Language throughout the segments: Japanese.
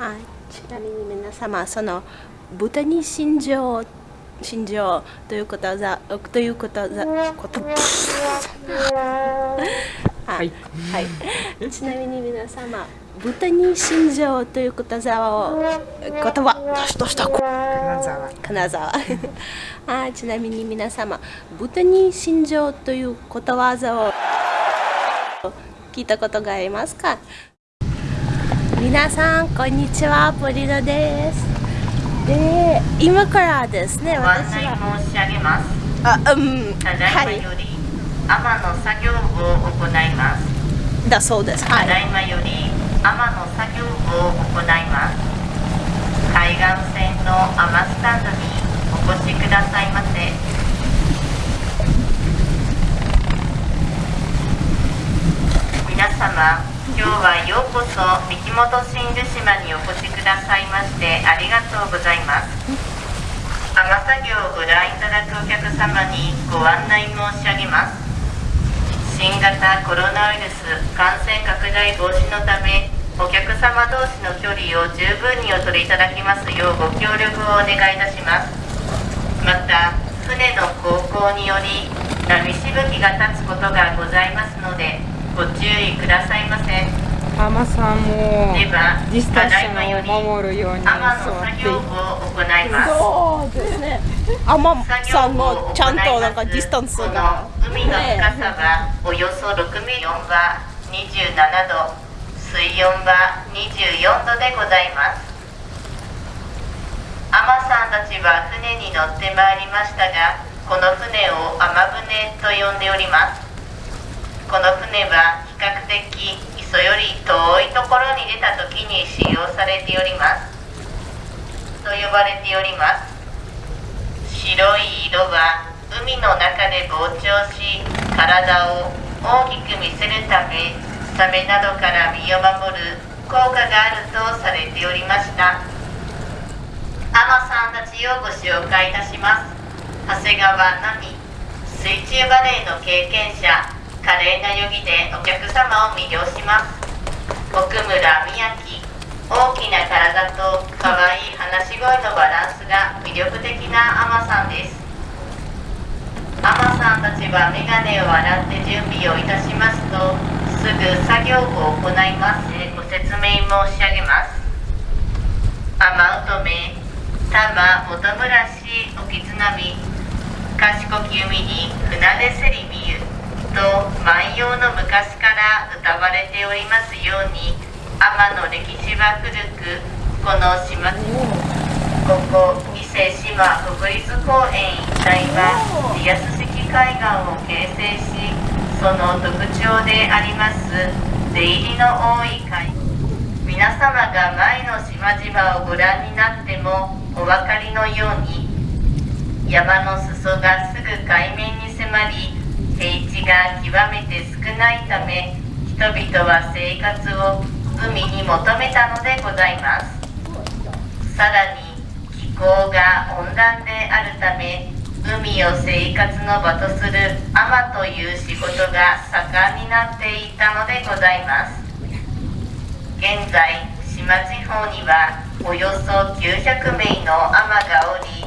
はい、ちなみに皆様その豚に心情心情ということざということざことはい、はい、ちなみに皆様豚に心情ということざを言葉どしどした金沢。金沢。あちなみに皆様豚に心情ということわざを聞いたことがありますか？皆さんこんにちは。ポリノです。で今からですね私は。申し上げます。あうん。ただいまより、天の作業を行います。だそうです。はい。ただいまより天の作業を行います。海岸線の天スタンドにお越しくださいませ。皆様今日はようこそ三木本真珠島にお越しくださいましてありがとうございます。天作業をご覧いただくお客様にご案内申し上げます。新型コロナウイルス感染拡大防止のためお客様同士の距離を十分にお取りいただきますようご協力をお願いいたします。また船の航行により波しぶきが立つことがございますのでご注意くださいませ。ママさんもディスタンスを守るように座ってそうですね。アマさんもちゃんとなんかディスタンスが。海の深さはおよそ6メートルは27度水温は24度でございます。海女さんたちは船に乗ってまいりましたがこの船を海船と呼んでおりますこの船は比較的磯より遠いところに出た時に使用されております。と呼ばれております。白い色は海の中で膨張し体を大きく見せるためサメなどから身を守る効果があるとされておりました。アマさんたちをご紹介いたします。長谷川奈美水中バレーの経験者。華麗な泳ぎでお客様を魅了します。奥村宮城大きな体と可愛い話し声のバランスが魅力的なアマさんです。アマさんたちはメガネを洗って準備をいたしますとすぐ作業を行います。ご説明申し上げます。アマウトメタマ元村市沖津波賢き海に船出せりみゆ。と万葉の昔から歌われておりますように天の歴史は古くこの島ここ伊勢志摩国立公園一帯はリアス式海岸を形成しその特徴であります出入りの多い海皆様が前の島々をご覧になってもお分かりのように山の裾がすぐ海面に迫り平地が極めて少ないため人々は生活を海に求めたのでございます。さらに気候が温暖であるため海を生活の場とする海という仕事が盛んになっていたのでございます。現在島地方にはおよそ900名の海がおり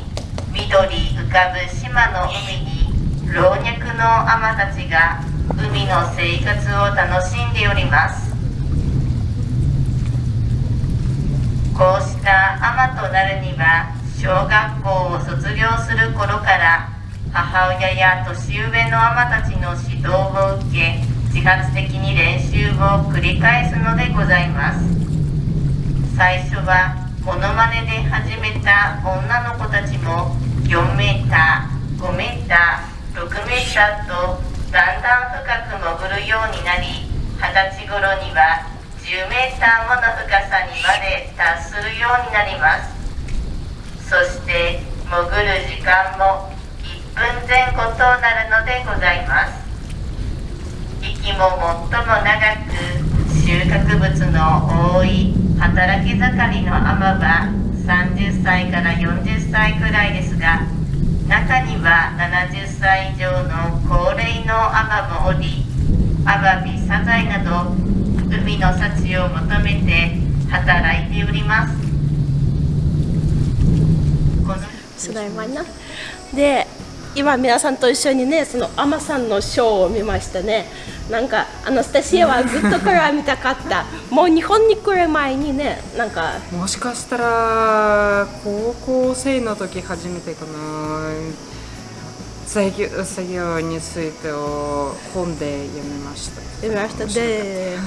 緑浮かぶ島の海に老若の海女たちが海の生活を楽しんでおります。こうした海女となるには小学校を卒業する頃から母親や年上の海女たちの指導を受け自発的に練習を繰り返すのでございます。最初はモノマネで始めた女の子たちも4メーター5メーター6メーターとだんだん深く潜るようになり二十歳頃には10メーターもの深さにまで達するようになります。そして潜る時間も1分前後となるのでございます。息も最も長く収穫物の多い働き盛りのアマは30歳から40歳くらいですが中には70歳以上の高齢のアマもおりアワビサザエなど海の幸を求めて働いております。このすごいまなで今皆さんと一緒にねそのアマさんのショーを見ましたね。なんかアナスタシアはずっとから見たかった。もう日本に来る前にねなんか。もしかしたら高校生の時初めてかな。作業作業についてを本で読みました。見ましたで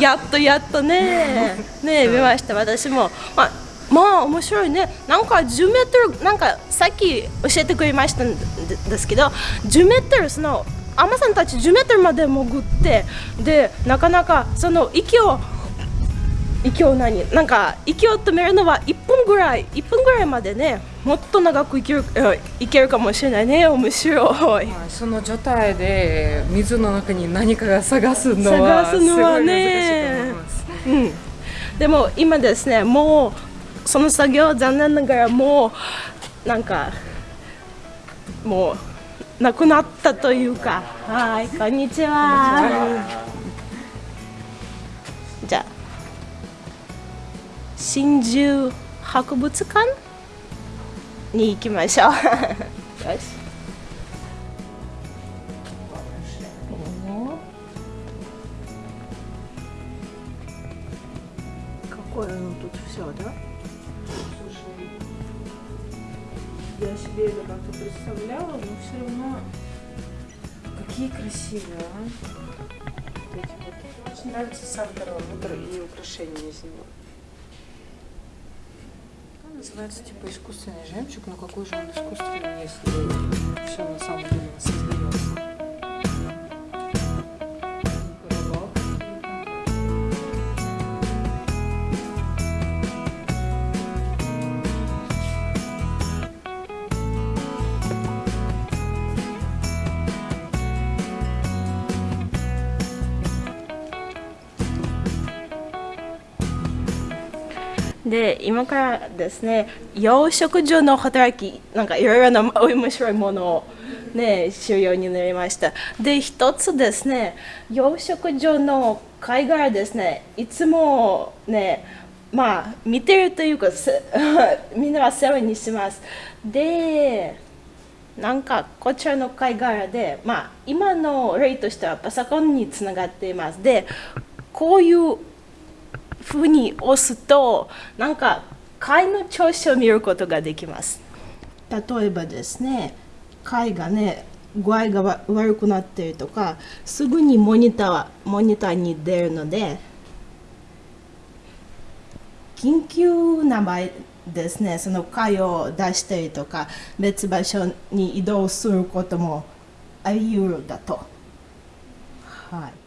やっとやっとね。ね見ました。私も。まあまあ面白いね。なんか10メートルなんかさっき教えてくれましたんですけど10メートルそのアマさんたち10メートルまで潜ってでなかなかその息を息を何？なんか息を止めるのは1分ぐらい1分ぐらいまでねもっと長くいけるいけるかもしれないね面白い、その状態で水の中に何かが探すのは探すのはね。うん。でも今ですねもうその作業残念ながらもうなんかもうなくなったというか。はいこんにちは。じゃあ 真珠博物館に行きましょうよし Какое оно тут все, да? Я себе это как-то представляла, но все равно Какие красивые, а? Вот эти вот. Очень нравится сам вот и украшения из него. Называется типа искусственный жемчуг, но какой же он искусственный, если все на самом деле создается? で今からですね養殖所の働きなんかいろいろな面白いものをね知るようになりました。で一つですね養殖所の貝殻ですねいつもねまあ見てるというか みんなは世話にします。でなんかこちらの貝殻でまあ今の例としてはパソコンにつながっています。でこういうふうに押すとなんか貝の調子を見ることができます。例えばですね貝がね具合が悪くなっているとかすぐにモニターモニターに出るので緊急な場合ですねその貝を出したりとか別場所に移動することもあり得るだと。はい。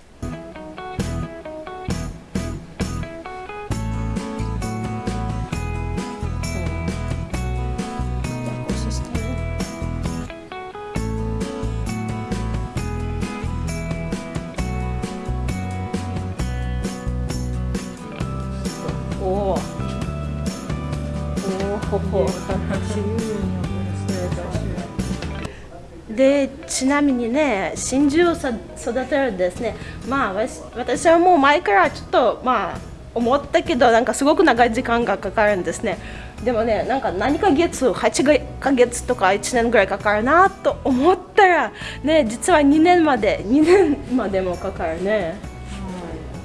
でちなみにね真珠を育てるですね。まあ私はもう前からちょっとまあ思ったけどなんかすごく長い時間がかかるんですね。でもねなんか何ヶ月8ヶ月とか1年ぐらいかかるなと思ったらね実は2年まで2年までもかかるね。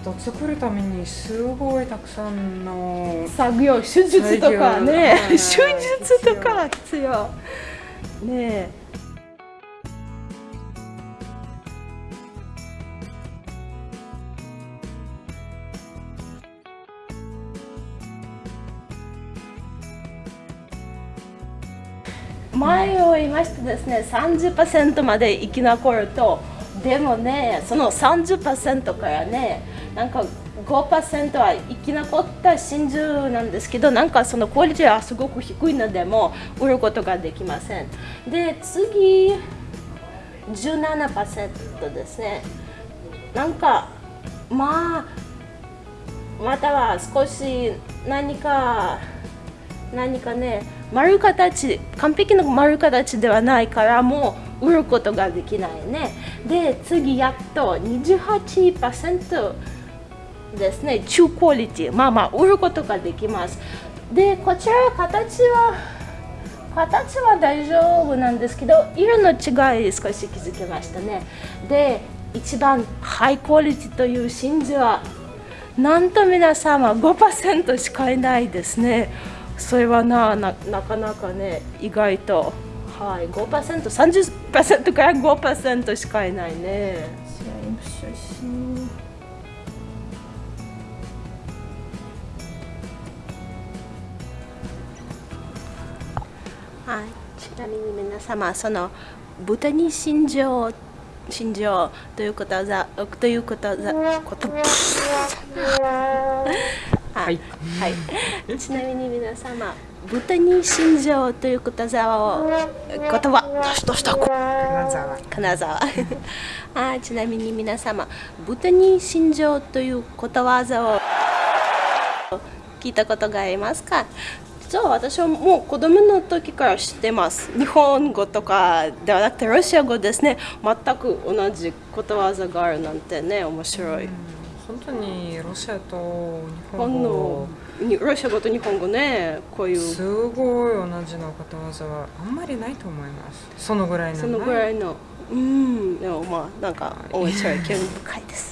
と作るためにすごいたくさんの作業手術とかね。手術とか必要。ね前を言いましたですね30%まで生き残るとでもねその30%からねなんか5%は生き残った真珠なんですけどなんかそのクオリティはすごく低いのでも売ることができません。で次17%ですね。なんかまあまたは少し何か何かね丸形完璧な丸形ではないからもう売ることができないね。で次やっと28%ですね中クオリティまあまあ売ることができます。でこちら形は形は大丈夫なんですけど色の違い少し気づきましたね。で一番ハイクオリティという真珠はなんと皆様5%しかいないですね。それはななかなかね意外と。はい 5%30% から5%しかいないね。写真はいちなみに皆様その豚に心情心情ということはということはこと はい、はい、ちなみに皆様豚に心情ということわを言葉出しとした金沢。金沢。あちなみに皆様豚に心情ということわざを聞いたことがありますか？実は私はもう子供の時から知ってます。日本語とかではなくてロシア語ですね。全く同じことわざがあるなんてね面白い、本当にロシアと日本語。ロシア語と日本語ねこういう。すごい同じのことわざはあんまりないと思います。そのぐらいのそのぐらいの。うん。でもまあなんか面白い興味深いです